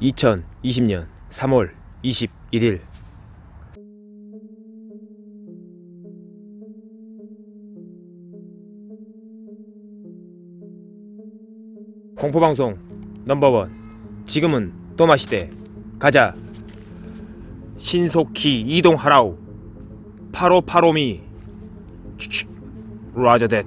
2020년 3월 21일 공포방송 넘버원. 지금은 또마시대. 가자. 신속히 이동하라우 8585미. 라저 댓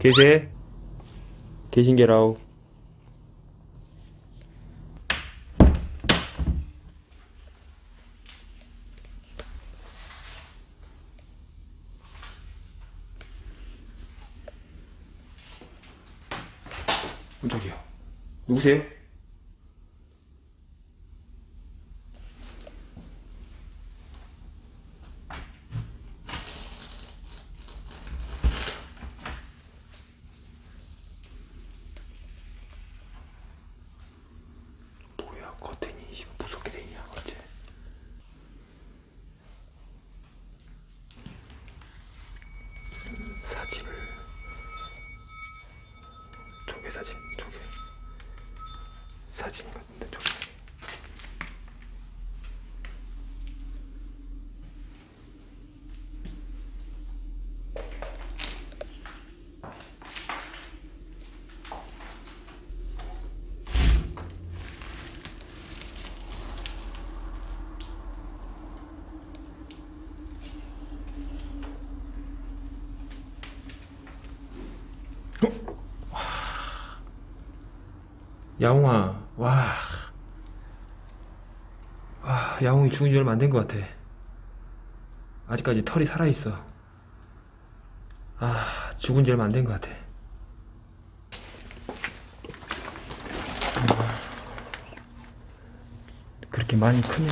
계세? 계신 게라우 깜짝이야 누구세요? 뭐야 커튼이 무섭게 돼 있냐 어째 사진을 조개 사진 조개 사진 같은데 조개 야옹아 와. 와 야옹이 죽은 지 얼마 안 된 것 같아. 아직까지 털이 살아있어. 아 죽은 지 얼마 안 된 것 같아. 그렇게 많이 크면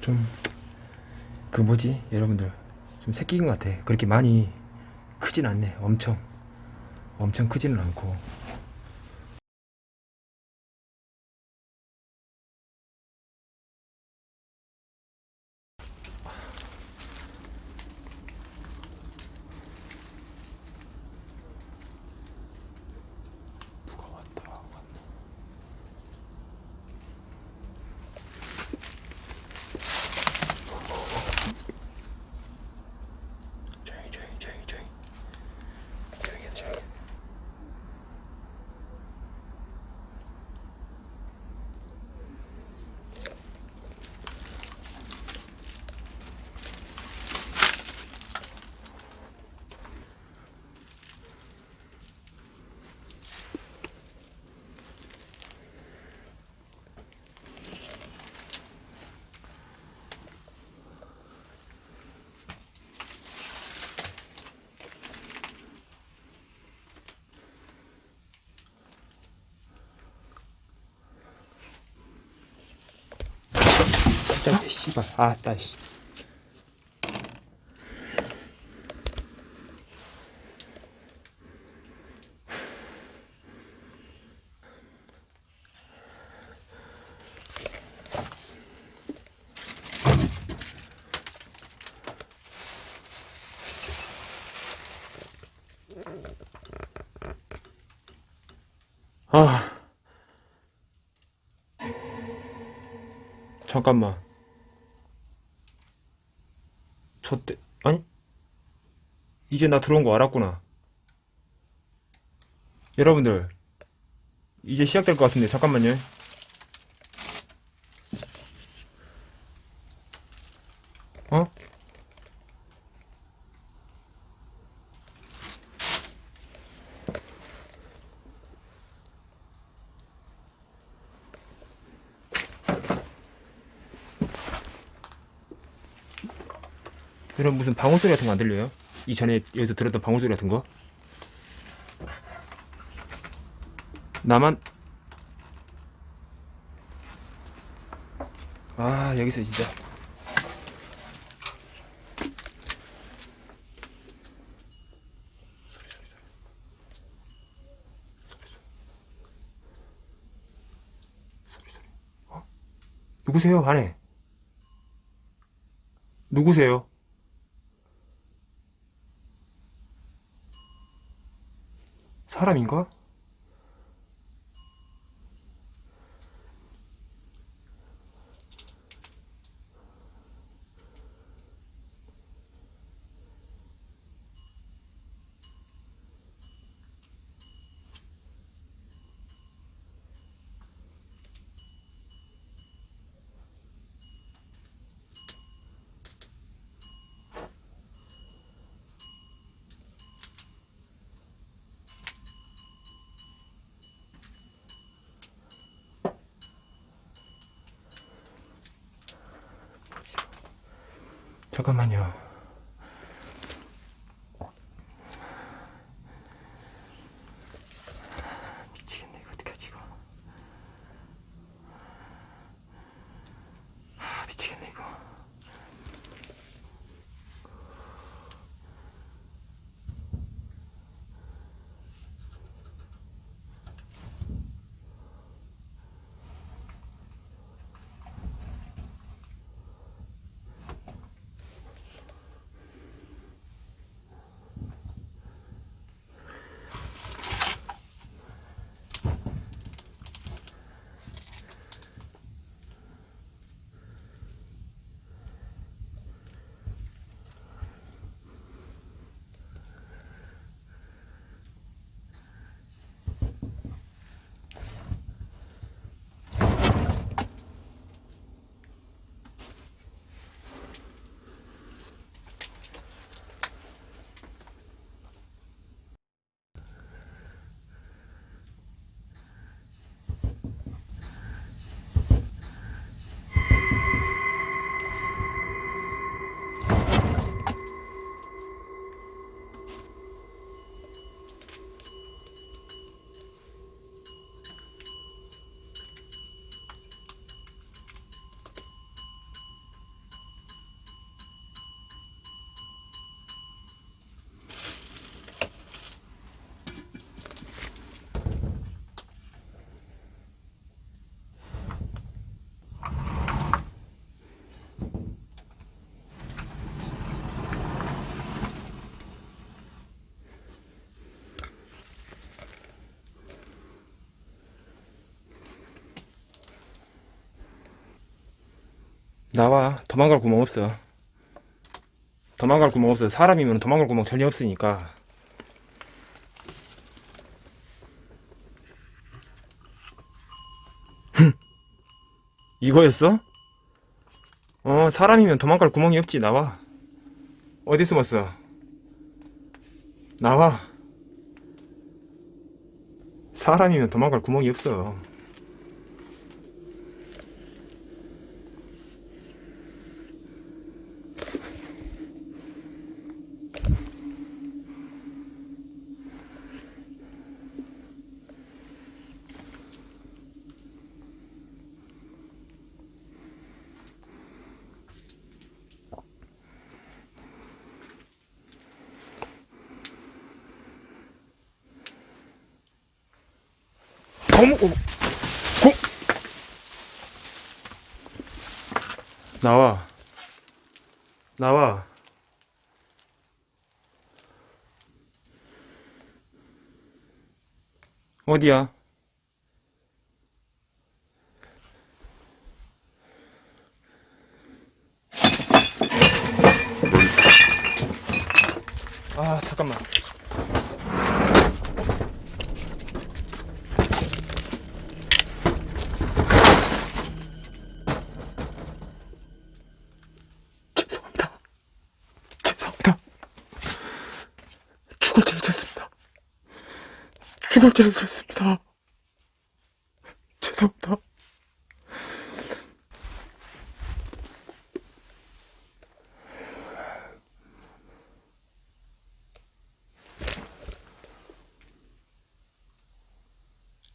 좀그 뭐지? 여러분들 좀 새끼인 것 같아. 그렇게 많이 크진 않네. 엄청. 엄청 크지는 않고 누가 왔다 왔네 조용히 조용히 조용히 조용히 조용히 해 조용히 깜짝이야 씨발. 아따 씨. 아. 잠깐만 저때 아니? 이제 나 들어온 거 알았구나. 여러분들 이제 시작될 것 같은데 잠깐만요. 어? 이런 무슨 방울 소리 같은 거 안 들려요? 이전에 여기서 들었던 방울 소리 같은 거? 나만? 아 여기서 진짜. 어? 누구세요? 안에. 누구세요? 사람인가? 잠깐만요. 나와. 도망갈 구멍 없어. 도망갈 구멍 없어. 사람이면 도망갈 구멍 전혀 없으니까. 이거였어? 어, 사람이면 도망갈 구멍이 없지. 나와. 어디 숨었어? 나와. 사람이면 도망갈 구멍이 없어. 어머, 어머, 고! 나와. 나와. 어디야? 아, 잠깐만. 죄를 졌습니다. 죄송합니다.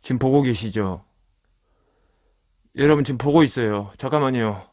지금 보고 계시죠? 여러분 지금 보고 있어요. 잠깐만요.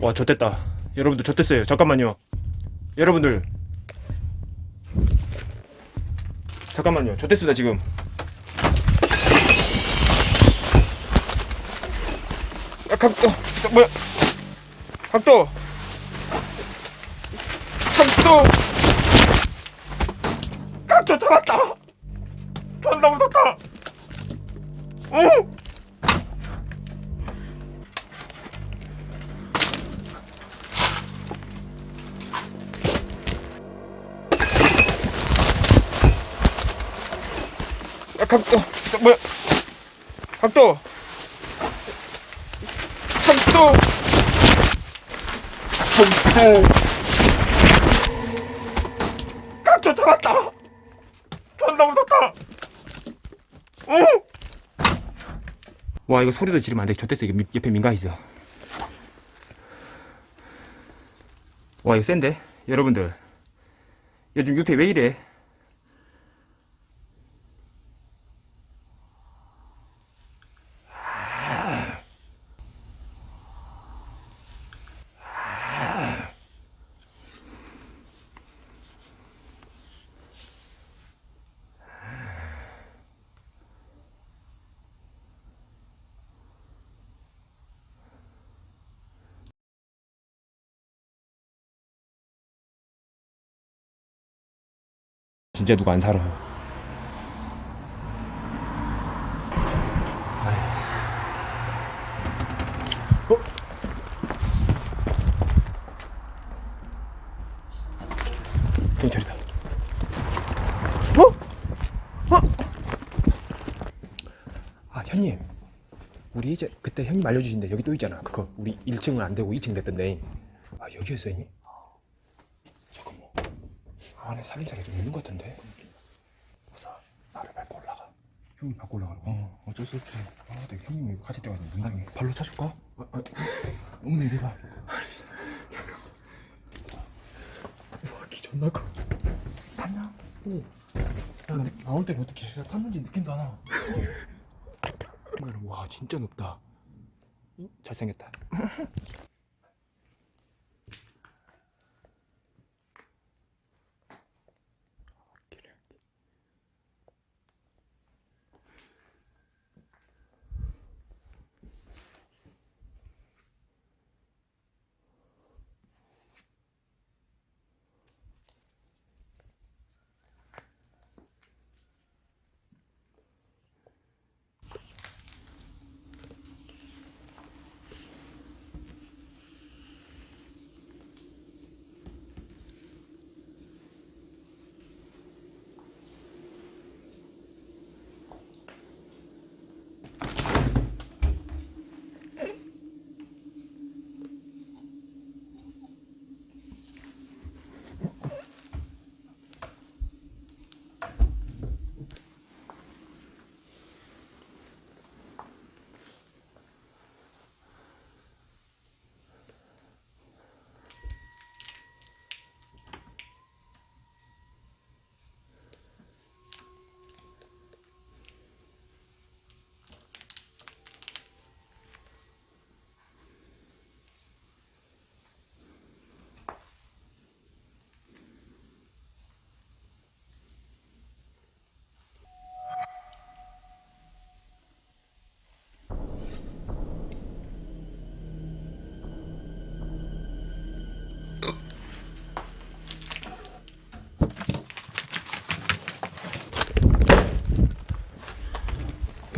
와 좆됐다. 여러분들 좆됐어요. 잠깐만요. 여러분들. 잠깐만요. 좆됐습니다 지금. 야 각도 저, 뭐야? 각도. 각도. 각도 잡았다. 존나 무섭다. 오 각도, 각도, 각도, 각도 잡았다. 존나 무섭다. 오! 와, 이거 소리도 지르면 안 돼. 좋댔어. 이거 미- 옆에 민가 있어. 와, 이거 센데? 여러분들. 요즘 육회 왜 이래? 진짜 누가 안 살아. 어? 경찰이다. 어? 어? 아, 형님. 우리 이제 그때 형님 알려주신데 여기 또 있잖아. 그거 우리 1층은 안 되고 2층 됐던데. 아, 여기였어, 형님? 잠깐만. 안에 살림살이 좀 있는 것 같은데. 보사 나를 밟고 올라가. 형이 바꿔 올라가라고? 어, 어쩔 수 없지. 아, 내가 형님이 같이 뛰어가지고 문당해. 발로 차줄까? 아, 아, 응, 내려봐. 와, 기 존나 커. 탔냐? 오. 야, 나, 나올 때는 어떡해? 야, 탔는지 느낌도 안 와. 와, 진짜 높다. 잘생겼다.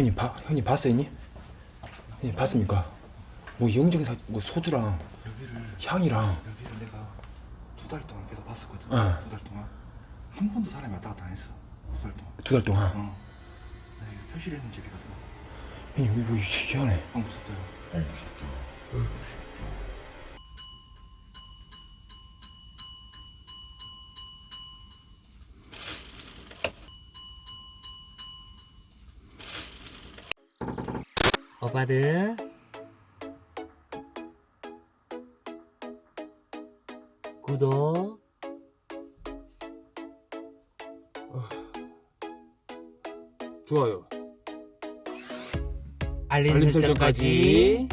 형님 봐, 형님 봤어요, 형님? 형님 봤습니까? 뭐 영정사, 뭐 소주랑 여기를, 향이랑 여기를 내가 두 달 동안 계속 봤었거든. 어. 두달 동안. 한 번도 사람이 왔다 갔다 안 했어. 두 달 동안. 두 달 동안. 어. 내가 이거 표시를 해놓은 집이거든. 형님 이거 이거 희한해. 어, 무섭다. 오빠들 구독. 좋아요. 알림, 알림 설정까지